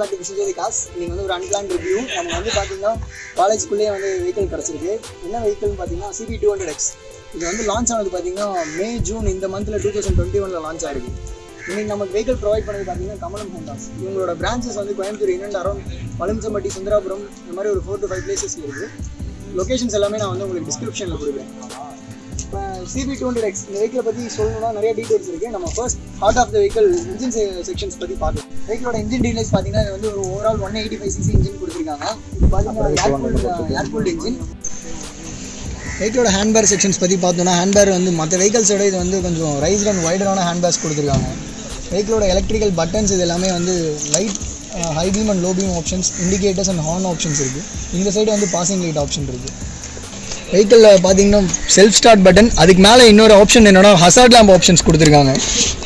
Back to விசிஜரி cos நீங்கள் வந்து ஒரு அன்பிளான் ரிவ்யூ நம்ம வந்து பார்த்தீங்கன்னா காலேஜ்குள்ளேயே வந்து வெஹிக்கிள் கிடச்சிருக்கு. என்ன வெஹிக்கிள்னு பார்த்தீங்கன்னா சிபி டூ ஹண்ட்ரட் எக்ஸ் இது வந்து லான்ச் ஆனது பார்த்தீங்கன்னா மே ஜூன் இந்த மந்தில் டூ தௌசண்ட் டுவெண்ட்டி ஒனில் லான்ச் ஆயிருக்கு. இன்னைக்கு நமக்கு வெஹிக்கிள் ப்ரொவைட் பண்ணது பார்த்தீங்கன்னா கமலம் ஹோண்டாஸ். இவங்களோட பிரான்ச்சஸ் வந்து கோயம்புத்தூர் இன்னண்ட் அரௌண்ட் பழம்சம்பட்டி சுந்தராபுரம் இந்த மாதிரி ஒரு ஃபோர் டு ஃபைவ் பிளேசஸ் இருக்குது லொகேஷன்ஸ் எல்லாமே நான் வந்து உங்களுக்கு டிஸ்கிரிப்ஷனில் கொடுக்குறேன். சிபி டூ ஹண்ட்ரட் எக்ஸ் இந்த வெஹிக்கிளை பற்றி சொல்லணும்னா நிறைய டீடைல்ஸ் இருக்குது நம்ம first heart of the vehicle engine sections பற்றி பார்க்கலாம். வெஹிக்கிளோட இன்ஜின் டீடைல்ஸ் பார்த்தீங்கன்னா இது வந்து ஒரு overall one eighty five CC engine கொடுத்துருக்காங்க பார்த்தீங்கன்னா ஏர்கூல்டு இன்ஜின் வெஹிக்கிளோட ஹேண்ட்பேர் செக்ஷன்ஸ் பற்றி பார்த்தோம்னா ஹேண்ட்பேர் வந்து மற்ற வெஹிக்கல்ஸோட இது வந்து கொஞ்சம் ரைஸ்ட் அண்ட் வைடரான ஹேண்ட்பேர்ஸ் கொடுத்துருக்காங்க. வெஹிக்கிளோட எலக்ட்ரிக்கல் பட்டன்ஸ் இது எல்லாமே வந்து light high beam and low beam options indicators and horn options இருக்குது இந்த சைடு வந்து பாசிங் லைட் ஆப்ஷன் இருக்குது வெஹிக்கிளில் பார்த்தீங்கன்னா செல்ஃப் ஸ்டார்ட் பட்டன் அதுக்கு மேலே இன்னொரு ஆப்ஷன் என்னென்னா ஹசார்ட் லேம்ப் ஆப்ஷன்ஸ் கொடுத்துருக்காங்க.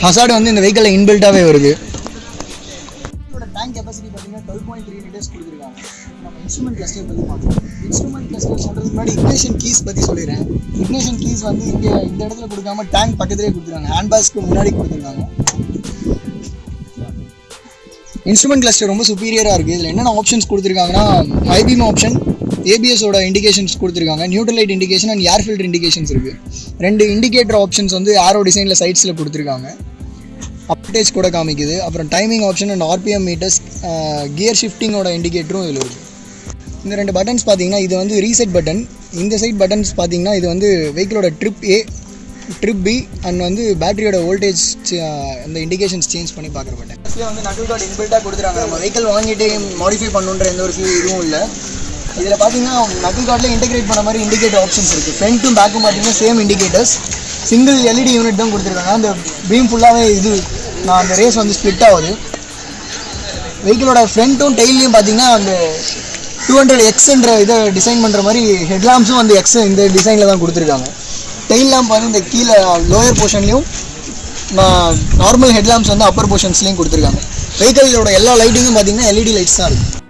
ஹசார்டு வந்து இந்த வெஹிக்கிளில் இன்பில்ட்டாகவே வருது. இதோட டேங்க் கெப்பாசிட்டி பார்த்தீங்கன்னா டுவெல் பாயிண்ட் த்ரீ லிட்டர்ஸ் கொடுத்துருக்காங்க. நம்ம இன்ஸ்ட்ருமெண்ட் கிளஸ்டர் பற்றி பார்க்கலாம் இன்ஸ்ட்ருமெண்ட் கிளஸ்டர் சொல்கிறதுக்கு முன்னாடி இக்னேஷன் கீஸ் பற்றி சொல்லிடுறேன். இக்னேஷன் கீஸ் வந்து இங்கே இந்த இடத்துல கொடுக்காம டேங்க் பக்கத்துலேயே கொடுத்துருக்காங்க. ஹேண்ட் பேஸ்க்கு முன்னாடி கொடுத்துருக்காங்க. இன்ஸ்ட்ருமெண்ட் கிளஸ்டர் ரொம்ப சுப்பீரியராக இருக்குது இதில் என்னென்ன ஆப்ஷன்ஸ் கொடுத்துருக்காங்கன்னா ஐபிஎம் ஆப்ஷன் ஏபிஎஸோட இண்டிகேஷன்ஸ் கொடுத்துருக்காங்க. Neutral light indication and air filter indications இருக்குது ரெண்டு இண்டிகேட்டர் ஆப்ஷன்ஸ் வந்து ஆரோ டிசைனில் சைட்ஸில் கொடுத்துருக்காங்க. அப்டேஜ் கூட காமிக்குது. அப்புறம் timing option and RPM meters gear ஷிஃப்டிங்கோட இண்டிகேட்டரும் இதில் இருக்குது இந்த ரெண்டு பட்டன்ஸ் பார்த்தீங்கன்னா இது வந்து ரீசெட் பட்டன் இந்த சைட் பட்டன்ஸ் பார்த்தீங்கன்னா இது வந்து வெஹிக்கிளோட trip A trip B and வந்து பேட்டரியோட வோல்டேஜ் அந்த இண்டிகேஷன்ஸ் சேஞ்ச் பண்ணி பார்க்குற பட்டன் வந்து நடுவில் கார்டு இன்பில்ட்டாக கொடுத்துருக்காங்க. நம்ம வெஹிக்கிள் வாங்கிட்டு மாடிஃபை பண்ணுன்ற எந்த ஒரு இதுவும் இல்லை. இதில் பார்த்தீங்கன்னா நக்கிள் கார்டில் இன்டெகிரேட் பண்ண மாதிரி இண்டிகேட்டர் ஆப்ஷன்ஸ் இருக்குது ஃப்ரண்ட்டும் பேக்கும் பார்த்தீங்கன்னா same indicators single LED unit தான் கொடுத்துருக்காங்க. அந்த பீம் ஃபுல்லாகவே இது நான் அந்த ரேஸ் வந்து ஸ்ப்ளிட் ஆகுது. வெஹிக்கிளோட ஃப்ரண்ட்டும் டெய்லியும் பார்த்தீங்கன்னா அந்த டூ ஹண்ட்ரட் எக்ஸ்ன்ற இதை டிசைன் பண்ணுற மாதிரி ஹெட்லாம்ஸும் அந்த எக்ஸ் இந்த டிசைனில் தான் கொடுத்துருக்காங்க. டெயில் லேம்ப் வந்து இந்த கீழே லோயர் போர்ஷன்லேயும் நார்மல் ஹெட்லாம்ப்ஸ் வந்து அப்பர் போர்ஷன்ஸ்லையும் கொடுத்துருக்காங்க. வெஹிக்கிளோட எல்லா லைட்டிங்கும் பார்த்தீங்கன்னா எல்இடி லைட்ஸ் தான் இருக்குது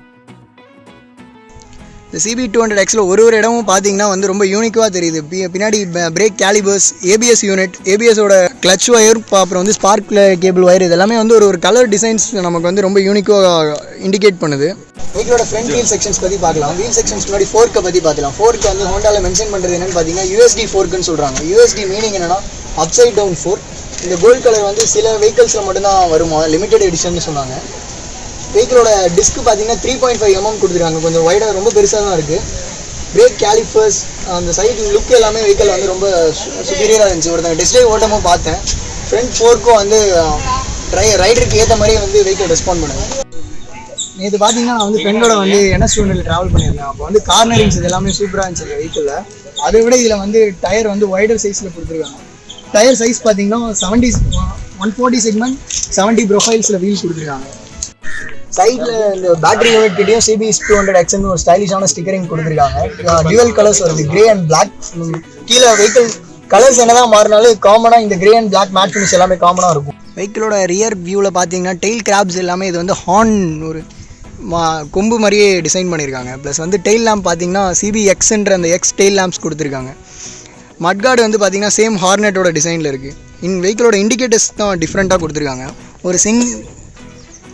இந்த சிபி டூ ஹண்ட்ரட் எக்ஸில் ஒரு ஒரு இடமும் பார்த்தீங்கன்னா வந்து ரொம்ப யூனிக்காக தெரியுது. பி- பின்னாடி பிரேக் கேலிபர்ஸ் ஏபிஎஸ் யூனிட் ஏபிஎஸோட கிளச் ஒயர் அப்புறம் வந்து ஸ்பார்க் கேபிள் ஒயர் இது எல்லாமே வந்து ஒரு ஒரு கலர் டிசைன்ஸ் நமக்கு வந்து ரொம்ப யூனிக்காக இண்டிகேட் பண்ணுது. வெஹிக்கிளோட ஃப்ரண்ட் வீல் செக்ஷன்ஸ் பற்றி பார்க்கலாம். வீல் செக்ஷன்ஸ் முன்னாடி ஃபோர்க்கை பற்றி பார்க்கலாம். ஃபோர்க் வந்து ஹோண்டாவில் மென்ஷன் பண்ணுறது என்னென்னு பார்த்தீங்கன்னா யூஎஸ்டி ஃபோர்க்குன்னு சொல்கிறாங்க யூஎஸ்டி மீனிங் என்னன்னா அப்சைட் டவுன் ஃபோர்க் இந்த கோல்ட் கலர் வந்து சில வெஹிக்கல்ஸில் மட்டும்தான் வருமா? லிமிடெட் எடிஷன் சொன்னாங்க. வெஹிக்கிளோட டிஸ்க் பார்த்தீங்கன்னா த்ரீ பாயிண்ட் ஃபைவ் எம்எம் கொடுத்துருக்காங்க. கொஞ்சம் வைடாக ரொம்ப பெருசாக தான் இருக்குது பிரேக் கேலிஃபர்ஸ் அந்த சைடு லுக் எல்லாமே வெஹிக்கிள் வந்து ரொம்ப சுப்பீரியராக இருந்துச்சு. ஒருத்தங்க டிஸ்பிளே ஓட்டமும் பார்த்தேன். ஃப்ரண்ட் ஃபோர்க்கும் வந்து ட்ரை ரைடருக்கு ஏற்ற மாதிரி வந்து வெஹிக்கிள் ரெஸ்பாண்ட் பண்ணுது. நேற்று பார்த்தீங்கன்னா நான் வந்து ஃப்ரெண்டோட வந்து என்எஸ் டூனில் ட்ராவல் பண்ணியிருந்தேன். அப்போ வந்து கார்னரிங்ஸ் இது எல்லாமே சூப்பராக இருந்துச்சு இந்த வெஹிக்கிளில் அதை விட இதில் வந்து டயர் வந்து வைடர் சைஸில் கொடுத்துருக்காங்க. டயர் சைஸ் பார்த்தீங்கன்னா seventy one forty segment seventy ப்ரொஃபைல்ஸில் wheel கொடுத்துருக்காங்க. சைடில் இந்த பேட்டரி யூனிட்டையும் கிட்டேயும் சிபிஎஸ் டூ ஹண்ட்ரட் எக்ஸ்னு ஒரு ஸ்டைலிஷான ஸ்டிக்கரிங் கொடுத்துருக்காங்க. டியூவல் கலர்ஸ் வருது. கிரே அண்ட் பிளாக் கீழே வெஹிக்கிள் கலர்ஸ் என்னதான் மாறினாலும் காமனாக இந்த grey and black matte finish எல்லாமே காமனாக இருக்கும். வெஹிக்கிளோட ரியர் வியூவில் பார்த்தீங்கன்னா டெயில் கிராப்ஸ் எல்லாமே இது வந்து ஹார்ன் ஒரு மா கொம்பு மாதிரியே டிசைன் பண்ணியிருக்காங்க. ப்ளஸ் வந்து டெயில் லேம்ப் பார்த்தீங்கன்னா சிபி எக்ஸ்ன்ற அந்த எக்ஸ் டெயில் லேம்ப்ஸ் கொடுத்துருக்காங்க. மட்கார்டு வந்து பார்த்தீங்கன்னா சேம் ஹார்னெட்டோட டிசைனில் இருக்குது இன் வெஹிக்கிளோட இண்டிகேட்டர்ஸ் தான் டிஃப்ரெண்ட்டாக கொடுத்துருக்காங்க. ஒரு சிங்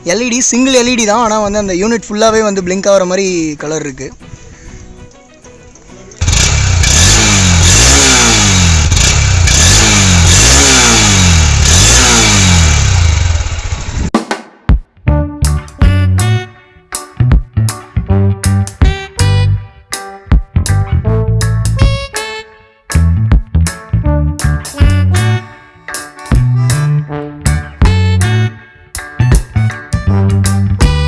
எல்இடி சிங்கிள் எல்இடி தான். ஆனால் வந்து அந்த யூனிட் ஃபுல்லாகவே வந்து பிளிங்க் ஆகிற மாதிரி கலர் இருக்குது